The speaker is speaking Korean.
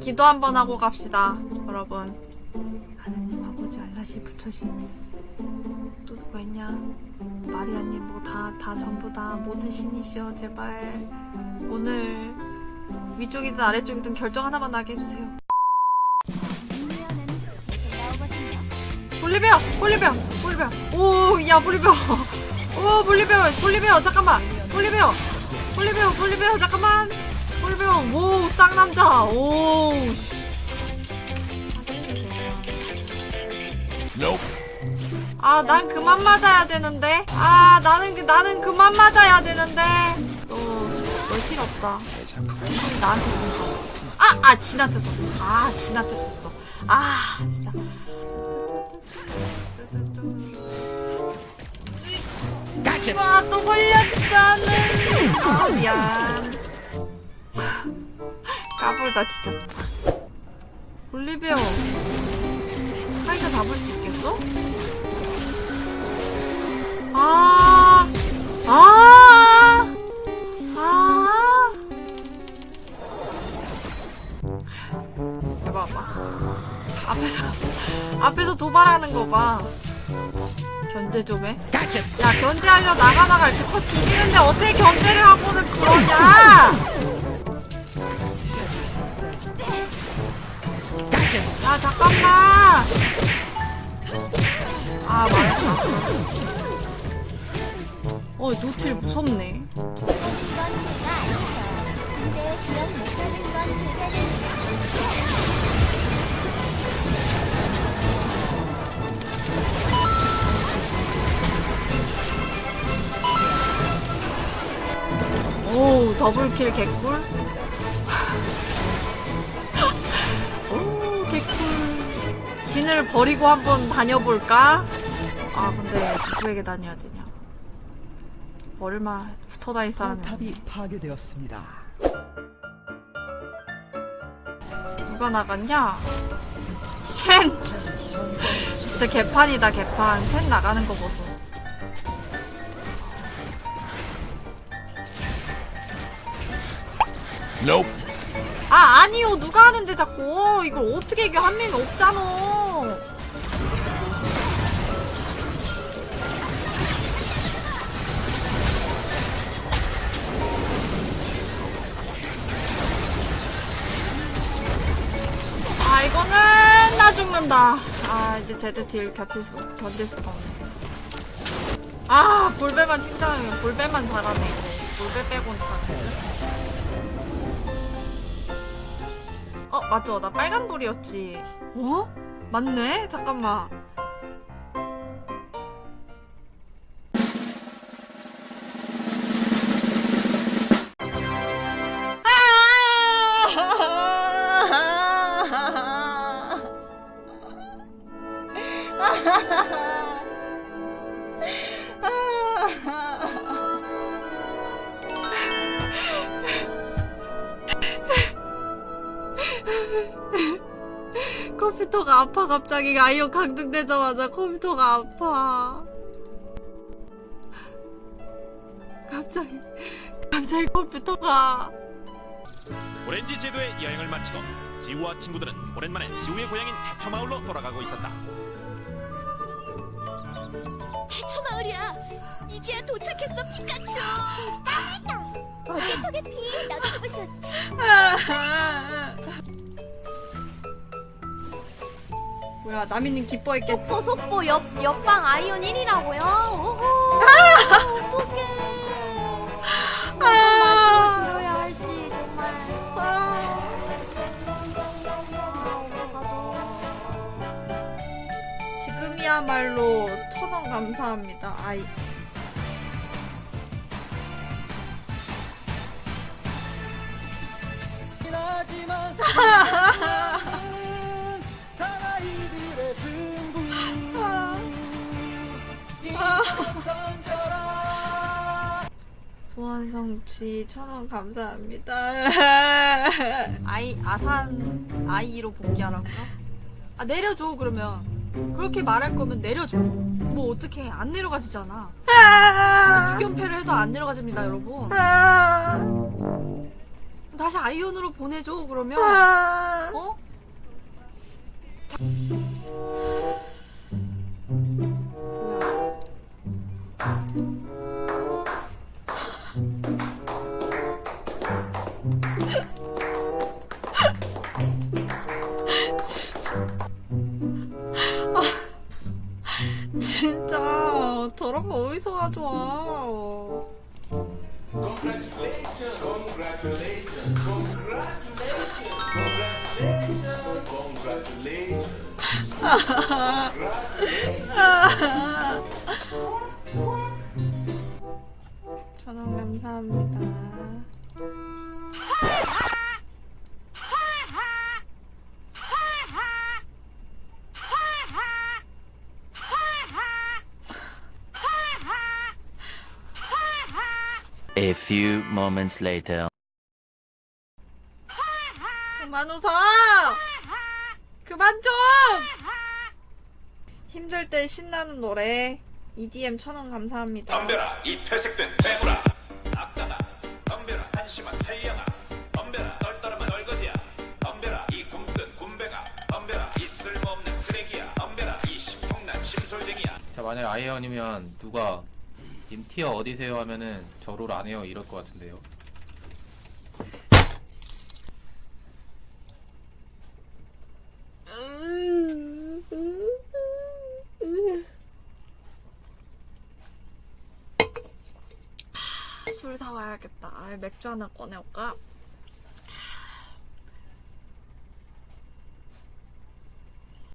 기도 한번 하고 갑시다, 여러분. 하느님 아버지 알라시 부처신 또 누가 있냐? 마리아님 뭐다다 전부 다 모든 신이시여 제발 오늘 위쪽이든 아래쪽이든 결정 하나만 나게 해주세요. 볼리베어, 볼리베어, 볼리베어. 오, 야 볼리베어. 오, 볼리베어, 볼리베어. 잠깐만. 볼리베어, 볼리베어, 볼리베어. 잠깐만. 볼리베어. 오, 쌍남자. 오, 씨. 아, 난 그만 맞아야 되는데. 아, 나는 그- 나는 그만 맞아야 되는데. 너, 너 필요 없다. 나한테 썼어. 아, 아, 진한테 썼어. 아, 진한테 썼어. 아, 진짜. 와, 또 걸렸잖아. 아, 미안. 까불다 뒤졌다. 올리베어. 카이사 잡을 수 있겠어? 아, 아, 아. 해봐봐. 앞에서, 앞에서 도발하는 거 봐. 견제 좀 해. 야, 견제하려 나가다가 이렇게 쳐 뒤지는데 어떻게 견제를 하고는 그러냐! 야, 잠깐만! 아, 말했다. 어, 노틸 무섭네. 오, 더블킬 개꿀? 진을 버리고 한번 다녀볼까? 아, 근데 누구에게 다녀야 되냐? 얼마 붙어 다닐 사람이 탑이. 파괴되었습니다. 누가 나갔냐? 쉔! 진짜 개판이다, 개판. 쉔 나가는 거 보소. Nope. 아, 아니요. 누가 하는데 자꾸. 이걸 어떻게 이겨? 한 명이 없잖아. 이거는 나 죽는다. 아, 이제 제드 딜 겹칠 수, 견딜 수가 없네. 아, 볼배만 칭찬하면 볼배만 잘하네. 이거. 볼배 빼곤 다. 어, 맞죠. 나 빨간불이었지. 어? 맞네? 잠깐만. 컴퓨터가 아파 갑자기 아이언 강등되자마자 컴퓨터가 아파 갑자기 갑자기 컴퓨터가 오렌지 제도의 여행을 마치고 지우와 친구들은 오랜만에 지우의 고향인 태초마을로 돌아가고 있었다. 태초마을이야. 이제야 도착했어, 피카츄. 땀이다. 어깨 턱에 피. 나도 기분 좋지. 뭐야 나미님 기뻐했겠지 속보 속보 옆 옆방 아이온 1이라고요. 오호. 어떡해. 드려야 할지 정말. 아, 어떡하죠. 지금이야말로 천원 감사합니다 아이 소환성취 천원 감사합니다. 아이 아산 아이로 복귀하라고요? 아 내려줘 그러면. 그렇게 말할 거면 내려줘. 뭐 어떻게 안 내려가지잖아. 유견패를 해도 안 내려가집니다 여러분. 다시 아이온으로 보내줘 그러면. 뭐야? 저런 거 어디서 가져와? 천원 감사합니다. A few moments later. 그만 웃어! 그만 좀! 힘들 때 신나는 노래 EDM 천원 감사합니다. 덤벼라 이 퇴색된 괴물아 악당아 덤벼라 한심한 태양아 덤벼라 떨떠름한 얼거지야 덤벼라 이 굶든 군배가 덤벼라 이 쓸모없는 쓰레기야 덤벼라 이 심통난 심솔쟁이야 자 만약 아이언이면 누가 님 티어 어디세요 하면은 저 롤 안 해요 이럴 것 같은데요 술 사와야겠다. 아, 맥주 하나 꺼내올까?